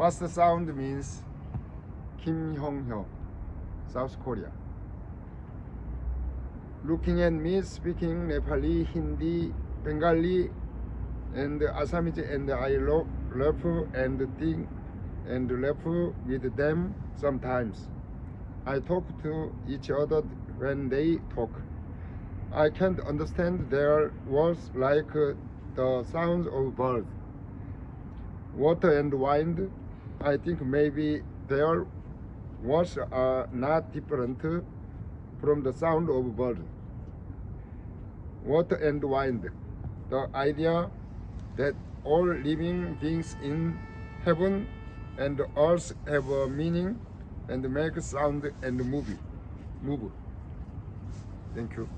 First sound means Kim Hyung-hyo, South Korea. Looking at me speaking Nepali, Hindi, Bengali, and Assamese, and I laugh and think and laugh with them sometimes. I talk to each other when they talk. I can't understand their words like the sounds of birds. Water and wind, I think maybe their words are not different from the sound of birds. Water and wind, the idea that all living beings in heaven and earth have a meaning and make sound and move. Move. Thank you.